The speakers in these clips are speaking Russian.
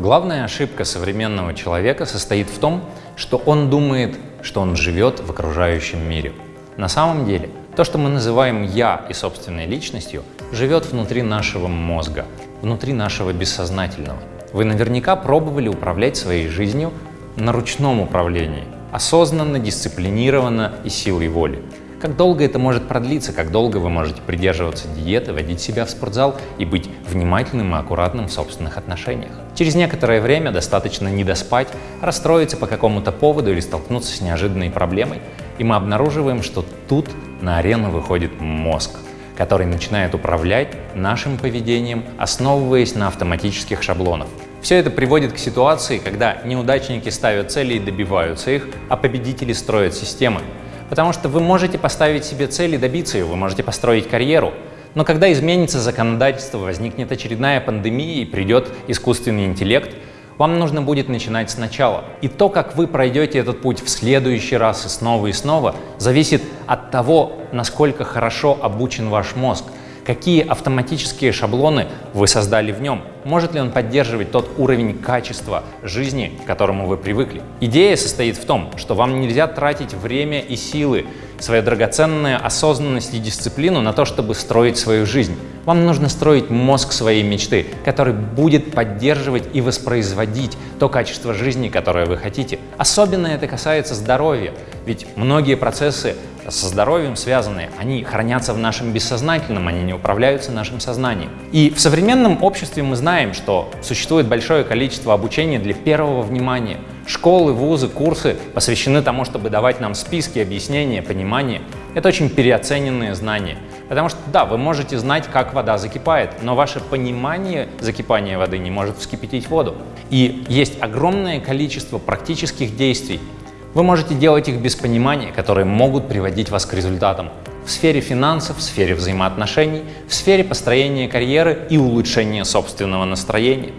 Главная ошибка современного человека состоит в том, что он думает, что он живет в окружающем мире. На самом деле, то, что мы называем «я» и собственной личностью, живет внутри нашего мозга, внутри нашего бессознательного. Вы наверняка пробовали управлять своей жизнью на ручном управлении, осознанно, дисциплинированно и силой воли. Как долго это может продлиться, как долго вы можете придерживаться диеты, водить себя в спортзал и быть внимательным и аккуратным в собственных отношениях. Через некоторое время достаточно не доспать, расстроиться по какому-то поводу или столкнуться с неожиданной проблемой, и мы обнаруживаем, что тут на арену выходит мозг, который начинает управлять нашим поведением, основываясь на автоматических шаблонах. Все это приводит к ситуации, когда неудачники ставят цели и добиваются их, а победители строят системы. Потому что вы можете поставить себе цель и добиться ее, вы можете построить карьеру. Но когда изменится законодательство, возникнет очередная пандемия и придет искусственный интеллект, вам нужно будет начинать сначала. И то, как вы пройдете этот путь в следующий раз и снова и снова, зависит от того, насколько хорошо обучен ваш мозг, какие автоматические шаблоны вы создали в нем, может ли он поддерживать тот уровень качества жизни, к которому вы привыкли. Идея состоит в том, что вам нельзя тратить время и силы, свою драгоценную осознанность и дисциплину на то, чтобы строить свою жизнь. Вам нужно строить мозг своей мечты, который будет поддерживать и воспроизводить то качество жизни, которое вы хотите. Особенно это касается здоровья, ведь многие процессы со здоровьем связаны, они хранятся в нашем бессознательном, они не управляются нашим сознанием. И в современном обществе мы знаем, что существует большое количество обучения для первого внимания. Школы, вузы, курсы посвящены тому, чтобы давать нам списки, объяснения, понимание. Это очень переоцененные знания. Потому что, да, вы можете знать, как вода закипает, но ваше понимание закипания воды не может вскипятить воду. И есть огромное количество практических действий, вы можете делать их без понимания, которые могут приводить вас к результатам в сфере финансов, в сфере взаимоотношений, в сфере построения карьеры и улучшения собственного настроения.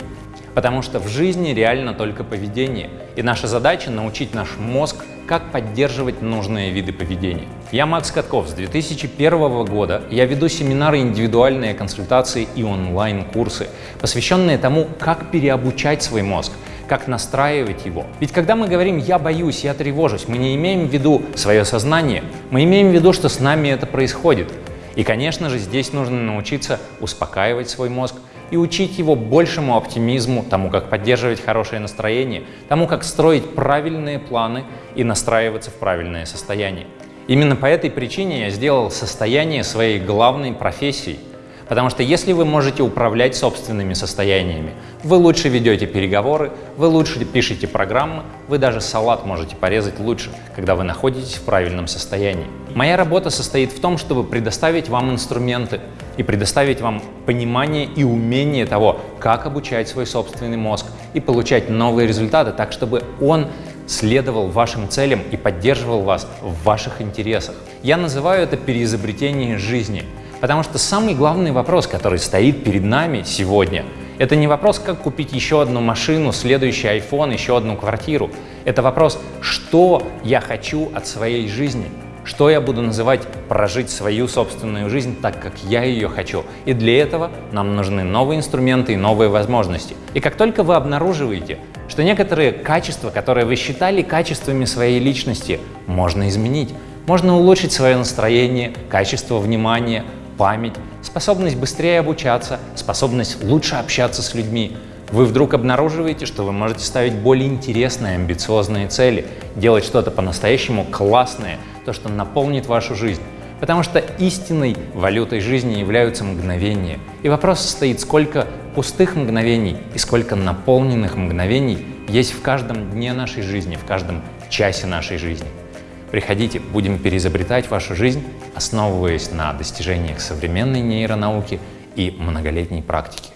Потому что в жизни реально только поведение, и наша задача научить наш мозг, как поддерживать нужные виды поведения. Я Макс Катков. С 2001 года я веду семинары, индивидуальные консультации и онлайн-курсы, посвященные тому, как переобучать свой мозг, как настраивать его. Ведь когда мы говорим «я боюсь», «я тревожусь», мы не имеем в виду свое сознание, мы имеем в виду, что с нами это происходит. И, конечно же, здесь нужно научиться успокаивать свой мозг и учить его большему оптимизму, тому, как поддерживать хорошее настроение, тому, как строить правильные планы и настраиваться в правильное состояние. Именно по этой причине я сделал состояние своей главной профессией – Потому что если вы можете управлять собственными состояниями, вы лучше ведете переговоры, вы лучше пишете программы, вы даже салат можете порезать лучше, когда вы находитесь в правильном состоянии. Моя работа состоит в том, чтобы предоставить вам инструменты и предоставить вам понимание и умение того, как обучать свой собственный мозг и получать новые результаты так, чтобы он следовал вашим целям и поддерживал вас в ваших интересах. Я называю это переизобретение жизни – Потому что самый главный вопрос, который стоит перед нами сегодня, это не вопрос, как купить еще одну машину, следующий iPhone, еще одну квартиру. Это вопрос, что я хочу от своей жизни, что я буду называть прожить свою собственную жизнь так, как я ее хочу. И для этого нам нужны новые инструменты и новые возможности. И как только вы обнаруживаете, что некоторые качества, которые вы считали качествами своей личности, можно изменить, можно улучшить свое настроение, качество внимания, память, способность быстрее обучаться, способность лучше общаться с людьми. Вы вдруг обнаруживаете, что вы можете ставить более интересные, амбициозные цели, делать что-то по-настоящему классное, то, что наполнит вашу жизнь. Потому что истинной валютой жизни являются мгновения. И вопрос состоит, сколько пустых мгновений и сколько наполненных мгновений есть в каждом дне нашей жизни, в каждом часе нашей жизни. Приходите, будем переизобретать вашу жизнь, основываясь на достижениях современной нейронауки и многолетней практики.